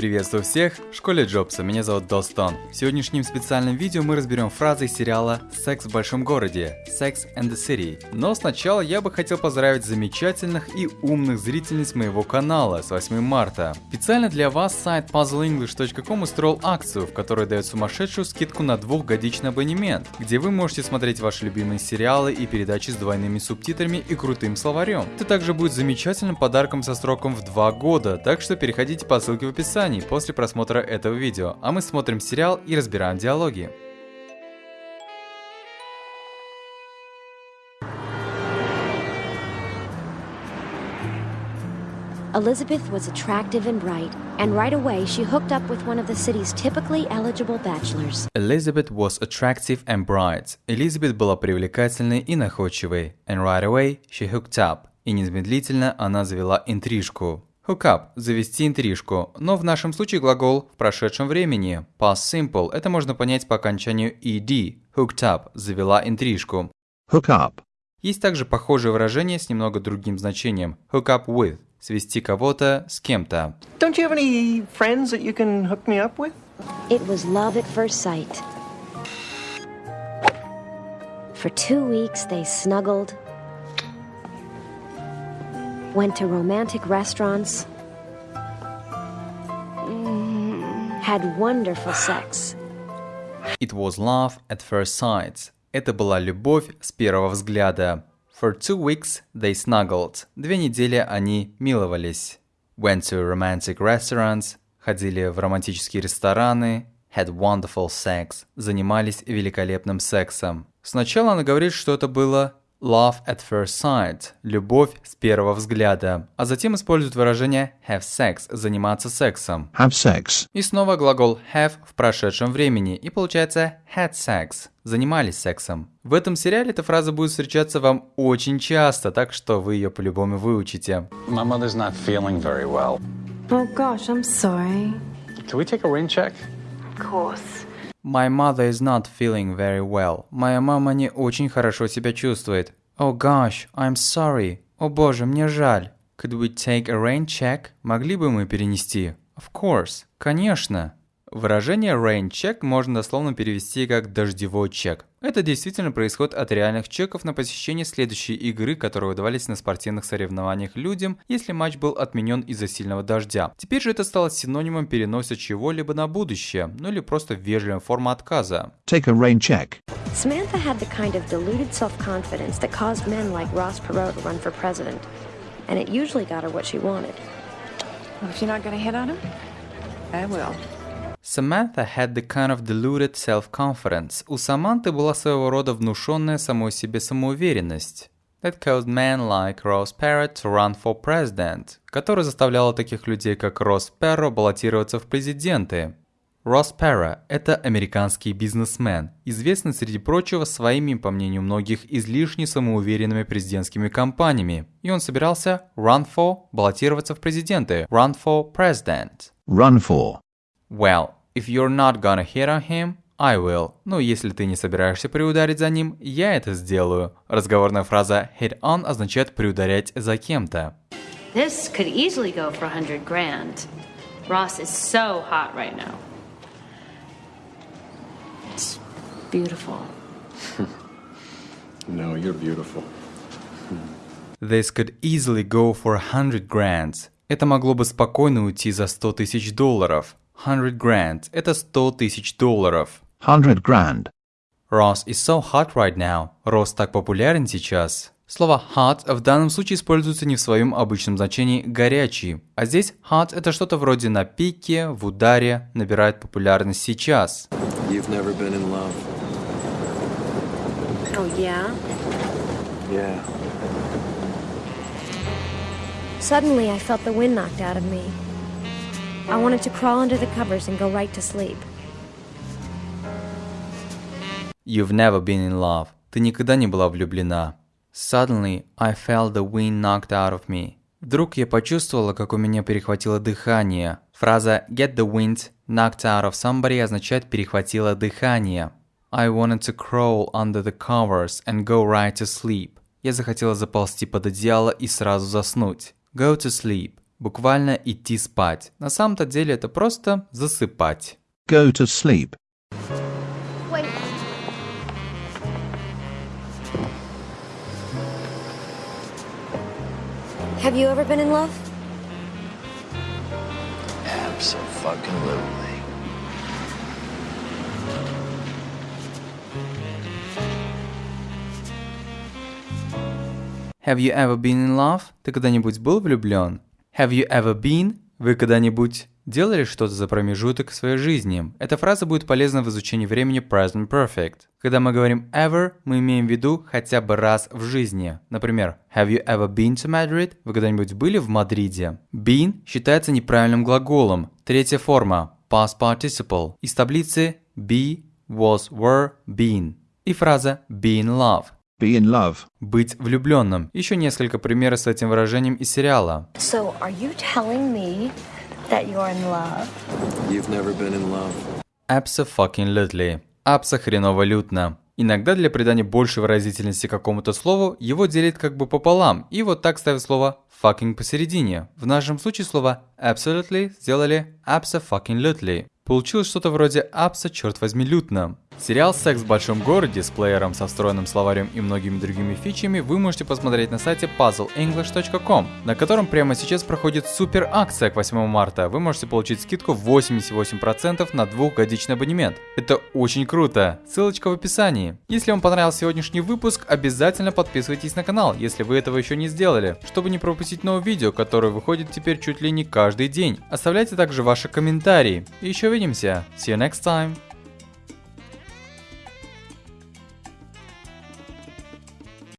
Приветствую всех в школе Джобса, меня зовут Достон. В сегодняшнем специальном видео мы разберем фразы из сериала «Секс в большом городе» Sex and the City. Но сначала я бы хотел поздравить замечательных и умных зрительниц моего канала с 8 марта. Специально для вас сайт puzzleenglish.com устроил акцию, в которой дает сумасшедшую скидку на двухгодичный абонемент, где вы можете смотреть ваши любимые сериалы и передачи с двойными субтитрами и крутым словарем. Это также будет замечательным подарком со сроком в 2 года, так что переходите по ссылке в описании описании после просмотра этого видео, а мы смотрим сериал и разбираем диалоги. Elizabeth was attractive and bright, and right away she hooked up with one of the city's typically eligible bachelors. Elizabeth was attractive and bright. Элизабет была привлекательной и находчивой. And right away she hooked up. И незамедлительно она завела интрижку. Hook up – завести интрижку, но в нашем случае глагол в прошедшем времени. Past simple – это можно понять по окончанию ed. Hooked up – завела интрижку. Hook up. Есть также похожее выражение с немного другим значением. Hook up with – свести кого-то с кем-то. Don't you have any friends that you can hook me up with? It was love at first sight. For two weeks they snuggled, went to romantic restaurants, mm, had wonderful sex. It was love at first sight. Это была любовь с первого взгляда. For two weeks they snuggled. Две недели они миловались. Went to romantic restaurants. Ходили в романтические рестораны. Had wonderful sex. Занимались великолепным сексом. Сначала она говорит, что это было love at first sight – любовь с первого взгляда, а затем использует выражение have sex – заниматься сексом. Have sex. И снова глагол have в прошедшем времени, и получается had sex – занимались сексом. В этом сериале эта фраза будет встречаться вам очень часто, так что вы ее по-любому выучите. My mother's not feeling very well. Oh gosh, I'm sorry. Can we take a rain check? Of course. My mother is not feeling very well. Моя мама не очень хорошо себя чувствует. Oh gosh, I'm sorry. О боже, мне жаль. Could we take a rain check? Могли бы мы перенести? Of course. Конечно. Выражение rain check можно дословно перевести как «дождевой чек». Это действительно происходит от реальных чеков на посещение следующей игры, которые выдавались на спортивных соревнованиях людям, если матч был отменен из-за сильного дождя. Теперь же это стало синонимом переноса чего-либо на будущее, ну или просто вежливая форма отказа. Take a rain check. Samantha had the kind of deluded self confidence that caused men like Ross Perot to run for president, and it usually got her what she wanted. Well, if you're not to hit on him, I will. Samantha had the kind of deluded self-confidence. У Саманты была своего рода внушенная самой себе самоуверенность. That caused men like Ross Perot to run for president, которая заставляла таких людей, как Росс Перро, баллотироваться в президенты. Росс Перро – это американский бизнесмен, известный среди прочего своими, по мнению многих, излишне самоуверенными президентскими кампаниями. И он собирался run for – баллотироваться в президенты, run for president. Run for. Well, if you're not gonna hit on him, I will. Ну, если ты не собираешься приударить за ним, я это сделаю. Разговорная фраза hit on означает приударять за кем-то. This could easily go for a hundred grand. Ross is so hot right now. It's beautiful. No, you're beautiful. This could easily go for a hundred grand. Это могло бы спокойно уйти за 100 тысяч долларов. Hundred grand – это 100 тысяч долларов. Hundred grand. Ross is so hot right now. Росс так популярен сейчас. Слово hot в данном случае используется не в своем обычном значении «горячий», а здесь hot – это что-то вроде на пике, в ударе, набирает популярность сейчас. You've never been in love. Oh, yeah? Yeah. Suddenly, I felt the wind knocked out of me. I wanted to crawl under the covers and go right to sleep. You've never been in love. Ты никогда не была влюблена. Suddenly, I felt the wind knocked out of me. Вдруг я почувствовала, как у меня перехватило дыхание. Фраза get the wind knocked out of somebody означает перехватило дыхание. I wanted to crawl under the covers and go right to sleep. Я захотела заползти под одеяло и сразу заснуть. Go to sleep. Буквально идти спать. На самом-то деле это просто засыпать. Go to sleep. Wait. Have you ever been in love? Absolutely. Have you ever been in love? Ты когда-нибудь был влюблен? Have you ever been? Вы когда-нибудь делали что-то за промежуток в своей жизни? Эта фраза будет полезна в изучении времени present perfect. Когда мы говорим ever, мы имеем в виду хотя бы раз в жизни. Например, Have you ever been to Madrid? Вы когда-нибудь были в Мадриде? Been считается неправильным глаголом. Третья форма past participle из таблицы be, was, were, been. И фраза be in love Be in love. быть влюбленным. Еще несколько примеров с этим выражением из сериала. So, are you telling me that you're in love? You've never been in love. Abso-fucking-lutely. Абсо-хреново-лютно. Иногда для придания большей выразительности какому-то слову его делят как бы пополам, и вот так ставят слово fucking посередине. В нашем случае слово absolutely сделали abso-fucking-lutely. Получилось что-то вроде абсо, черт возьми, лютно. Сериал «Секс в большом городе» с плеером со встроенным словарем и многими другими фичами вы можете посмотреть на сайте puzzleenglish.com, на котором прямо сейчас проходит супер акция к 8 марта. Вы можете получить скидку 88% на двухгодичный абонемент. Это очень круто. Ссылочка в описании. Если вам понравился сегодняшний выпуск, обязательно подписывайтесь на канал, если вы этого еще не сделали, чтобы не пропустить новые видео, которые выходят теперь чуть ли не каждый день. Оставляйте также ваши комментарии. И еще увидимся. See you next time.